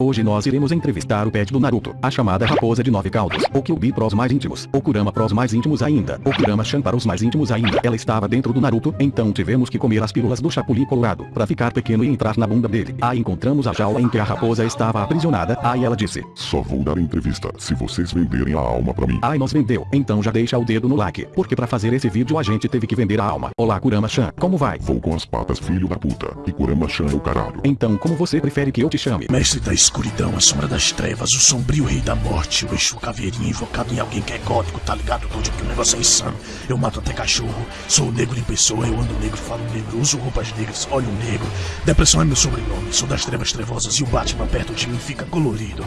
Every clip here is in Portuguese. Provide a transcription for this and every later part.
Hoje nós iremos entrevistar o pet do Naruto, a chamada raposa de nove caudos, o Kyuubi pros mais íntimos, o Kurama pros mais íntimos ainda, o Kurama-chan para os mais íntimos ainda. Ela estava dentro do Naruto, então tivemos que comer as pílulas do Chapuli Colorado, pra ficar pequeno e entrar na bunda dele. Aí encontramos a jaula em que a raposa estava aprisionada, aí ela disse, Só vou dar entrevista se vocês venderem a alma pra mim. ai nós vendeu, então já deixa o dedo no like, porque pra fazer esse vídeo a gente teve que vender a alma. Olá Kurama-chan, como vai? Vou com as patas filho da puta. E Kurama-chan é o caralho. Então como você prefere que eu te chame? Mestre da escuridão, a sombra das trevas, o sombrio rei da morte, o Exu caveirinha invocado em alguém que é gótico, tá ligado, Dude? Que o negócio é insano. Eu mato até cachorro, sou negro em pessoa, eu ando negro, falo negro, uso roupas negras, olho negro. Depressão é meu sobrenome, sou das trevas trevosas e o Batman perto de mim fica colorido.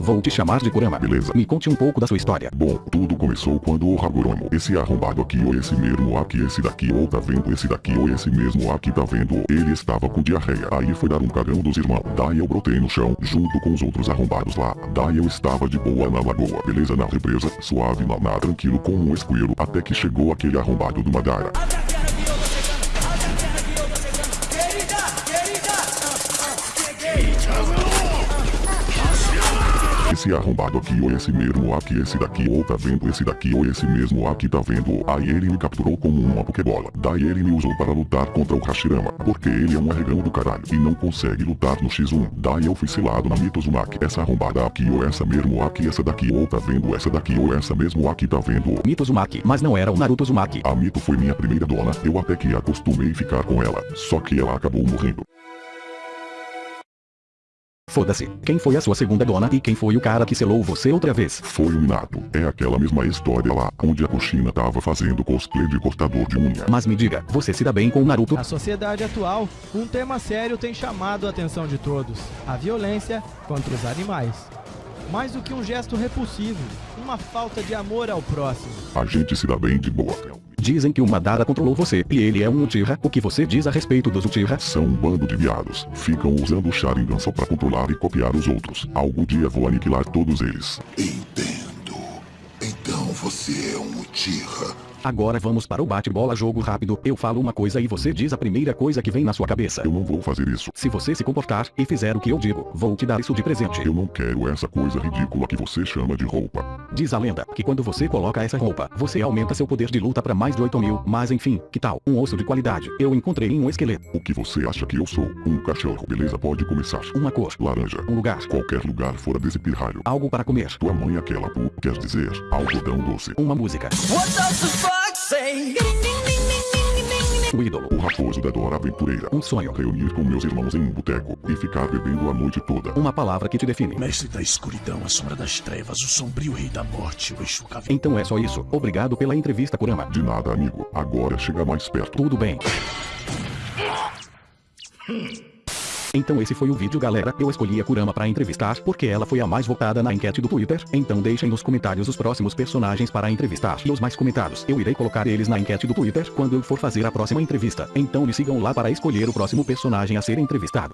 Vou te chamar de Kurama. Beleza. Me conte um pouco da sua história. Bom, tudo começou quando o Hagoromo, esse arrombado aqui ou esse mesmo aqui, esse daqui ou tá vendo esse daqui ou esse mesmo aqui tá vendo, ele estava com diarreia. Aí foi dar um cagão dos irmãos. Daí eu brotei no chão, junto com os outros arrombados lá. Daí eu estava de boa na lagoa, beleza na represa, suave na na tranquilo com um escuelo, até que chegou aquele arrombado do Madara. Esse arrombado aqui ou esse mesmo aqui, esse daqui ou tá vendo esse daqui ou esse mesmo aqui tá vendo. Aí ele me capturou como uma pokebola. Daí ele me usou para lutar contra o Hashirama, porque ele é um arregão do caralho e não consegue lutar no X1. Daí eu fui selado na Mitozumaki. Essa arrombada aqui ou essa mesmo aqui, essa daqui ou tá vendo essa daqui ou essa mesmo aqui tá vendo. Mito Uzumaki, mas não era o Naruto Uzumaki. A Mito foi minha primeira dona, eu até que acostumei ficar com ela, só que ela acabou morrendo. Foda-se. Quem foi a sua segunda dona e quem foi o cara que selou você outra vez? Foi o Minato, é aquela mesma história lá, onde a Kushina tava fazendo cosplay de cortador de unha. Mas me diga, você se dá bem com o Naruto? Na sociedade atual, um tema sério tem chamado a atenção de todos: a violência contra os animais. Mais do que um gesto repulsivo, uma falta de amor ao próximo. A gente se dá bem de boa. Dizem que o Madara controlou você e ele é um Uchiha. O que você diz a respeito dos Uchiha? São um bando de viados, ficam usando o Sharingan só pra controlar e copiar os outros. Algum dia vou aniquilar todos eles. Entendo. Então você é um Uchiha. Agora vamos para o bate-bola jogo rápido. Eu falo uma coisa e você diz a primeira coisa que vem na sua cabeça. Eu não vou fazer isso. Se você se comportar e fizer o que eu digo, vou te dar isso de presente. Eu não quero essa coisa ridícula que você chama de roupa. Diz a lenda que quando você coloca essa roupa, você aumenta seu poder de luta para mais de 8 mil. Mas enfim, que tal? Um osso de qualidade. Eu encontrei em um esqueleto. O que você acha que eu sou? Um cachorro, beleza? Pode começar. Uma cor. Laranja. Um lugar. Qualquer lugar fora desse pirralho. Algo para comer. Tua mãe aquela pu, quer dizer, algodão doce. Uma música. What does the fuck say? O ídolo. O raposo da Dora Aventureira. Um sonho. Reunir com meus irmãos em um boteco e ficar bebendo a noite toda. Uma palavra que te define. Mestre da escuridão, a sombra das trevas, o sombrio rei da morte, o Exu. Então é só isso. Obrigado pela entrevista, Kurama. De nada, amigo. Agora chega mais perto. Tudo bem. Então esse foi o vídeo galera, eu escolhi a Kurama pra entrevistar porque ela foi a mais votada na enquete do Twitter, então deixem nos comentários os próximos personagens para entrevistar. E os mais comentados, eu irei colocar eles na enquete do Twitter quando eu for fazer a próxima entrevista, então me sigam lá para escolher o próximo personagem a ser entrevistado.